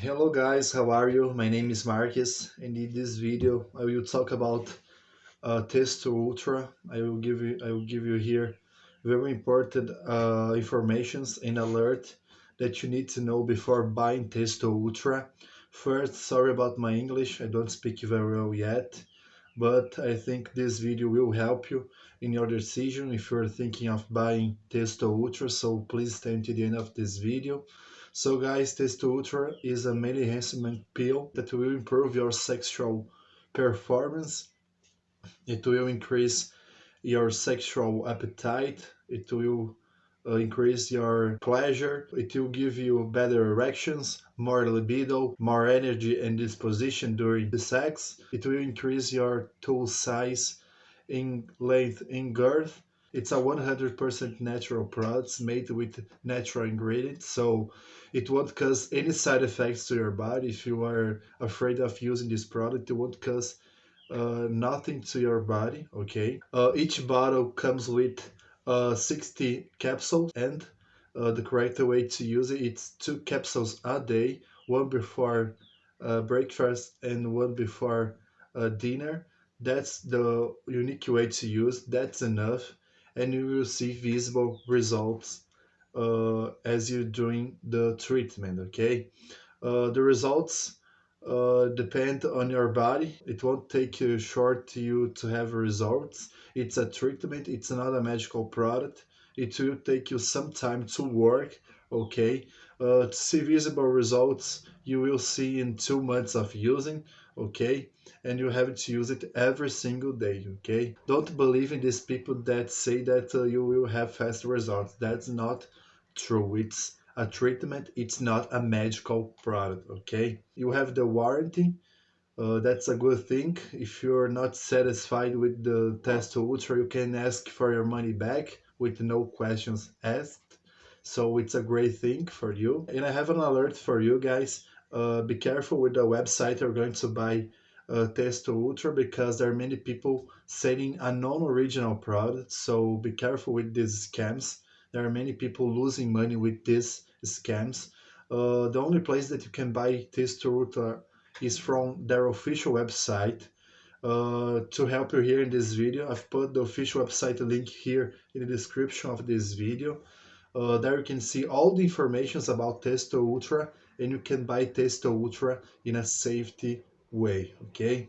Hello guys, how are you? My name is Marcus and in this video I will talk about uh, Testo Ultra. I will give you I will give you here very important uh, informations and alert that you need to know before buying Testo Ultra. First, sorry about my English, I don't speak very well yet, but I think this video will help you in your decision if you're thinking of buying Testo Ultra, so please stay until the end of this video. So guys, Testo Ultra is a male enhancement pill that will improve your sexual performance. It will increase your sexual appetite. It will increase your pleasure. It will give you better erections, more libido, more energy and disposition during the sex. It will increase your tool size in length and girth it's a 100% natural product made with natural ingredients, so it won't cause any side effects to your body. If you are afraid of using this product, it won't cause uh, nothing to your body, okay? Uh, each bottle comes with uh, 60 capsules and uh, the correct way to use it, it's two capsules a day, one before uh, breakfast and one before uh, dinner. That's the unique way to use, that's enough and you will see visible results uh, as you're doing the treatment okay uh, the results uh, depend on your body. It won't take you short to you to have results. It's a treatment. It's not a magical product. It will take you some time to work okay? Uh, to see visible results you will see in two months of using okay? And you have to use it every single day okay? Don't believe in these people that say that uh, you will have fast results. That's not true. It's a treatment it's not a medical product okay? You have the warranty uh, that's a good thing. If you're not satisfied with the Testo Ultra you can ask for your money back with no questions asked. So it's a great thing for you. And i have an alert for you guys. Uh, be careful with the website you're going to buy uh, Testo Ultra because there are many people selling a non-original product. So be careful with these scams. There are many people losing money with these scams. Uh, the only place that you can buy Testo Ultra is from their official website. Uh, to help you here in this video, I've put the official website link here in the description of this video. Uh, there you can see all the informations about Testo Ultra and you can buy Testo Ultra in a safety way, okay?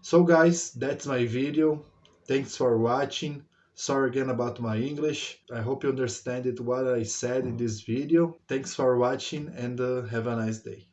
So guys, that's my video. Thanks for watching. Sorry again about my English. I hope you understand it what I said in this video. Thanks for watching and uh, have a nice day.